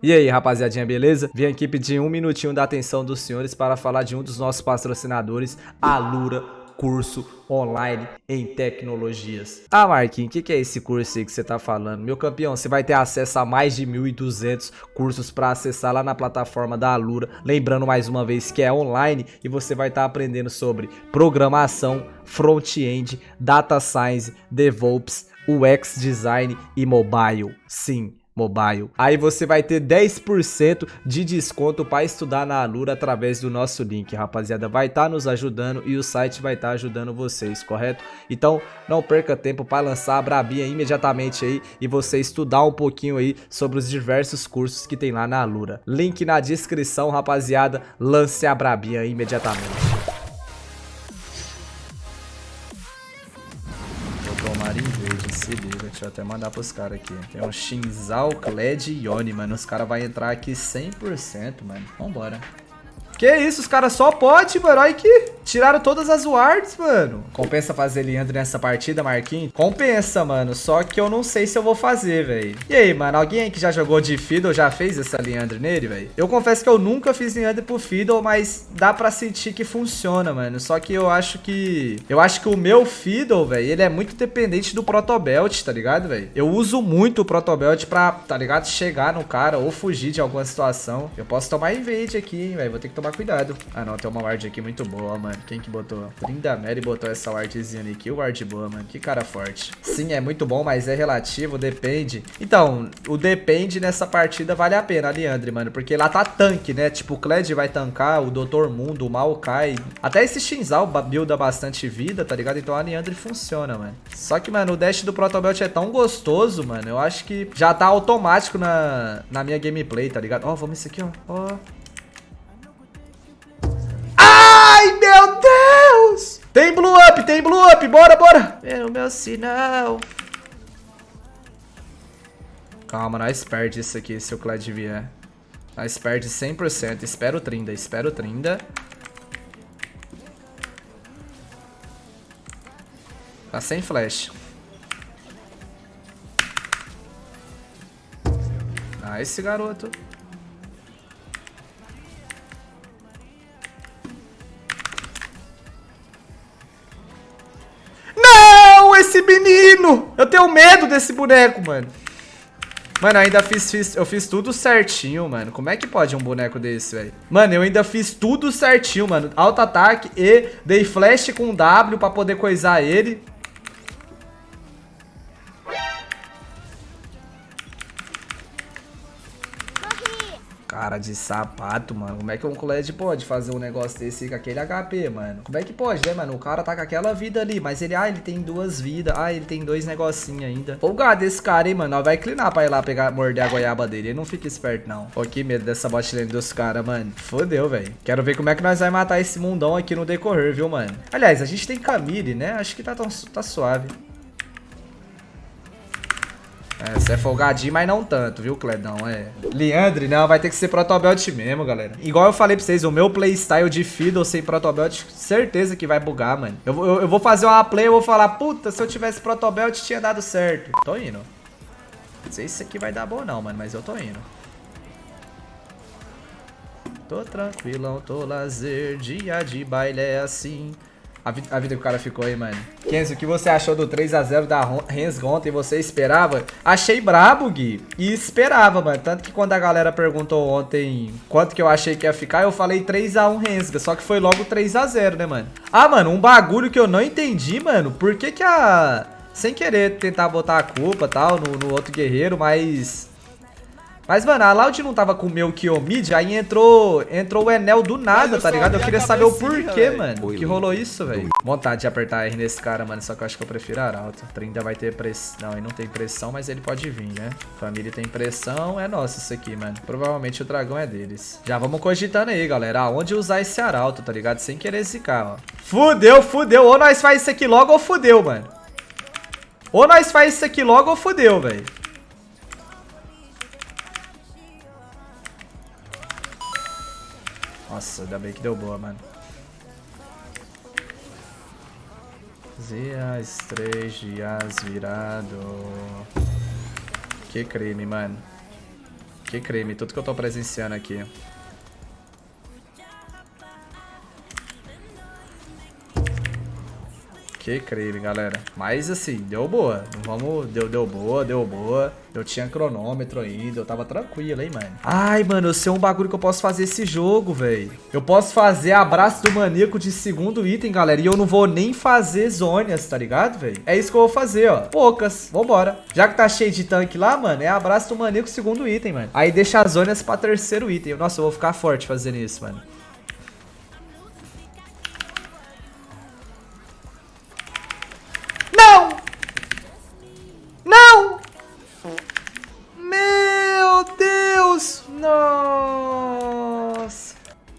E aí, rapaziadinha, beleza? Vim aqui pedir um minutinho da atenção dos senhores para falar de um dos nossos patrocinadores, a Lura Curso Online em Tecnologias. Ah, Marquinhos, o que, que, é esse curso aí que você tá falando? Meu campeão, você vai ter acesso a mais de 1.200 cursos para acessar lá na plataforma da Alura. Lembrando mais uma vez que é online e você vai estar tá aprendendo sobre programação, front-end, data science, DevOps, UX design e mobile. Sim, Mobile. Aí você vai ter 10% de desconto para estudar na Alura através do nosso link, rapaziada. Vai estar tá nos ajudando e o site vai estar tá ajudando vocês, correto? Então não perca tempo para lançar a Brabinha imediatamente aí e você estudar um pouquinho aí sobre os diversos cursos que tem lá na Alura. Link na descrição, rapaziada. Lance a Brabinha imediatamente. Se liga, deixa eu até mandar pros caras aqui. Tem um Shinzal, Kled e Yoni, mano. Os caras vão entrar aqui 100%, mano. Vambora. Que isso, os caras só pode, mano. Olha que tiraram todas as wards, mano. Compensa fazer Leandro nessa partida, Marquinhos? Compensa, mano. Só que eu não sei se eu vou fazer, velho. E aí, mano? Alguém aí que já jogou de Fiddle já fez essa Leandro nele, velho? Eu confesso que eu nunca fiz Leandro pro Fiddle, mas dá pra sentir que funciona, mano. Só que eu acho que... Eu acho que o meu Fiddle, velho, ele é muito dependente do Protobelt, tá ligado, velho? Eu uso muito o Protobelt pra, tá ligado? Chegar no cara ou fugir de alguma situação. Eu posso tomar invade aqui, velho. Vou ter que tomar tomar cuidado. Ah, não, tem uma ward aqui muito boa, mano. Quem que botou? Linda Mary botou essa wardzinha ali. Que ward boa, mano. Que cara forte. Sim, é muito bom, mas é relativo, depende. Então, o depende nessa partida vale a pena, Leandre, mano. Porque lá tá tanque, né? Tipo, o Kled vai tancar, o Doutor Mundo, o Maokai. Até esse Shinzal builda bastante vida, tá ligado? Então a Leandre funciona, mano. Só que, mano, o dash do Protobelt é tão gostoso, mano. Eu acho que já tá automático na, na minha gameplay, tá ligado? Ó, oh, vamos isso aqui, ó. Ó. Oh. Tem blue up, tem blue up, bora, bora! É o meu sinal. Calma, nós perde isso aqui se o Cled vier. Nós perde 100%. Espero 30, espero 30. Tá sem flash. Esse garoto. Esse menino! Eu tenho medo desse boneco, mano. Mano, eu ainda fiz, fiz, eu fiz tudo certinho, mano. Como é que pode um boneco desse, velho? Mano, eu ainda fiz tudo certinho, mano. Alto ataque e dei flash com W pra poder coisar ele. Cara de sapato, mano. Como é que um colete pode fazer um negócio desse com aquele HP, mano? Como é que pode, né, mano? O cara tá com aquela vida ali, mas ele, ah, ele tem duas vidas. Ah, ele tem dois negocinhos ainda. Folgado esse cara, hein, mano. Ó, vai inclinar pra ir lá pegar, morder a goiaba dele. Ele não fica esperto, não. Pô, que medo dessa botlane dos caras, mano. Fodeu, velho. Quero ver como é que nós vai matar esse mundão aqui no decorrer, viu, mano? Aliás, a gente tem Camille, né? Acho que tá, tão, tá suave. É, você é folgadinho, mas não tanto, viu, Cledão? É. Leandre, não, vai ter que ser protobelt mesmo, galera. Igual eu falei pra vocês, o meu playstyle de Fiddle sem protobelt, certeza que vai bugar, mano. Eu, eu, eu vou fazer uma play, eu vou falar, puta, se eu tivesse protobelt tinha dado certo. Tô indo. Não sei se isso aqui vai dar bom não, mano, mas eu tô indo. Tô tranquilão, tô lazer, dia de baile é assim. A, vi a vida que o cara ficou aí, mano. Kenzo, o que você achou do 3x0 da Rens ontem? Você esperava? Achei brabo, Gui. E esperava, mano. Tanto que quando a galera perguntou ontem quanto que eu achei que ia ficar, eu falei 3x1 Rensga. Só que foi logo 3x0, né, mano? Ah, mano, um bagulho que eu não entendi, mano. Por que que a... Sem querer tentar botar a culpa tal no, no outro guerreiro, mas mas, mano, a Loud não tava com o meu Kiomid, aí entrou, entrou o Enel do nada, tá ligado? Eu queria saber o porquê, mano. Que rolou isso, velho. Vontade de apertar R nesse cara, mano, só que eu acho que eu prefiro Arauto. 30 vai ter pressão. Não, ele não tem pressão, mas ele pode vir, né? Família tem pressão, é nosso isso aqui, mano. Provavelmente o dragão é deles. Já vamos cogitando aí, galera. Aonde usar esse Arauto, tá ligado? Sem querer zicar, ó. Fudeu, fudeu. Ou nós faz isso aqui logo ou fudeu, mano. Ou nós faz isso aqui logo ou fudeu, velho. Nossa, ainda bem que deu boa, mano. Dias, três dias virado. Que crime, mano. Que creme, tudo que eu tô presenciando aqui. Que creme, galera. Mas assim, deu boa. Vamos, deu, deu boa, deu boa. Eu tinha cronômetro ainda, eu tava tranquilo, hein, mano. Ai, mano, eu sei um bagulho que eu posso fazer esse jogo, velho. Eu posso fazer abraço do maníaco de segundo item, galera. E eu não vou nem fazer zônias, tá ligado, velho? É isso que eu vou fazer, ó. Poucas. Vambora. Já que tá cheio de tanque lá, mano, é abraço do maníaco segundo item, mano. Aí deixa as zônias pra terceiro item. Nossa, eu vou ficar forte fazendo isso, mano.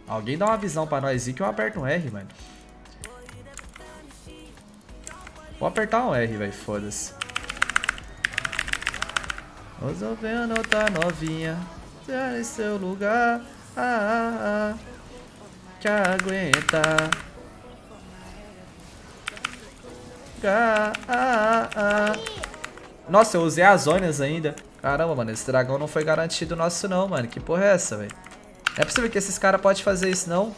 Alguém dá uma visão pra nós aí que eu aperto um R, mano. Vou apertar um R, velho. Foda-se. Resolvendo tá novinha. Já em seu lugar. Ah, ah, ah. Aguenta. Ah, ah, ah. Nossa, eu usei as zonas ainda. Caramba, mano, esse dragão não foi garantido nosso não, mano. Que porra é essa, velho? Não é possível que esses caras podem fazer isso, não.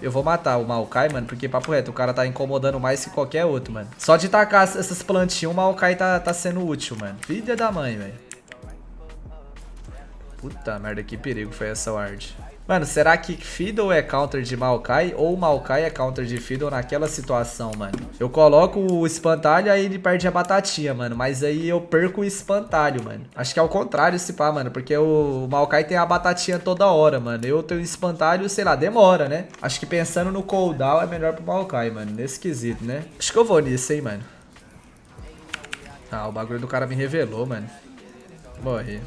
Eu vou matar o Maokai, mano, porque papo reto, o cara tá incomodando mais que qualquer outro, mano. Só de tacar essas plantinhas, o Maokai tá, tá sendo útil, mano. Filha da mãe, velho. Puta merda, que perigo foi essa ward. Mano, será que Fiddle é counter de Maokai ou Maokai é counter de Fiddle naquela situação, mano? Eu coloco o espantalho aí ele perde a batatinha, mano. Mas aí eu perco o espantalho, mano. Acho que é o contrário esse pá, mano. Porque o Maokai tem a batatinha toda hora, mano. Eu tenho espantalho, sei lá, demora, né? Acho que pensando no cooldown é melhor pro Maokai, mano. Nesse quesito, né? Acho que eu vou nisso, hein, mano. Ah, o bagulho do cara me revelou, mano. Morri.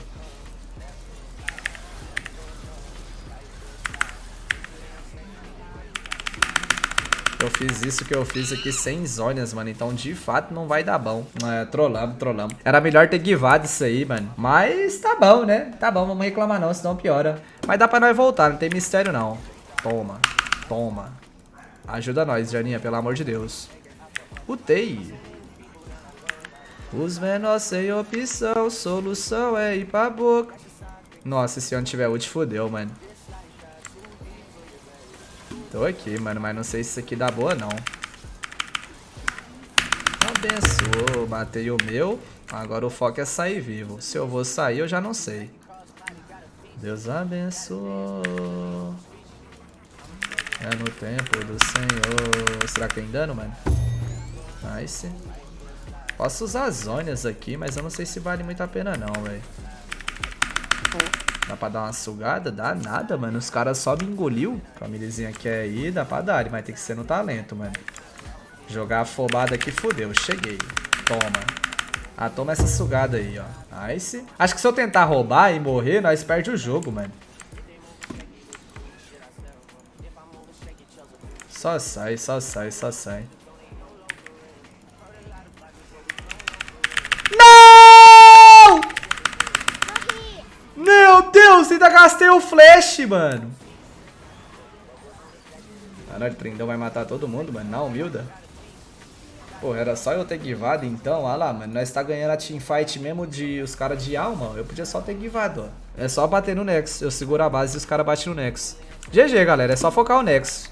Eu fiz isso que eu fiz aqui sem zônias, mano. Então, de fato, não vai dar bom. É, trollamos. Era melhor ter givado isso aí, mano. Mas tá bom, né? Tá bom, vamos reclamar não, senão piora. Mas dá pra nós voltar, não tem mistério não. Toma, toma. Ajuda nós, Janinha, pelo amor de Deus. Utei. Os menores sem opção, solução é ir pra boca. Nossa, se eu não tiver ult, fodeu, mano. Tô aqui, mano, mas não sei se isso aqui dá boa, não. Abençoou, matei o meu. Agora o foco é sair vivo. Se eu vou sair, eu já não sei. Deus abençoou. É no tempo do Senhor. Será que tem dano, mano? Nice. Posso usar as zonas aqui, mas eu não sei se vale muito a pena não, velho. Dá pra dar uma sugada? Dá nada, mano. Os caras só me engoliu. Famíliazinha quer ir, dá pra dar. Mas tem que ser no talento, mano. Jogar afobada aqui, fodeu. Cheguei. Toma. Ah, toma essa sugada aí, ó. Nice. Acho que se eu tentar roubar e morrer, nós perde o jogo, mano. Só sai, só sai, só sai. Deus, ainda gastei o flash, mano. Caralho, o Trindão vai matar todo mundo, mano. Na humilda. Pô, era só eu ter givado então, olha lá, mano. Nós tá ganhando a teamfight mesmo de os caras de alma. Eu podia só ter givado, ó. É só bater no Nexus. Eu seguro a base e os caras batem no Nexus. GG, galera. É só focar o Nexus.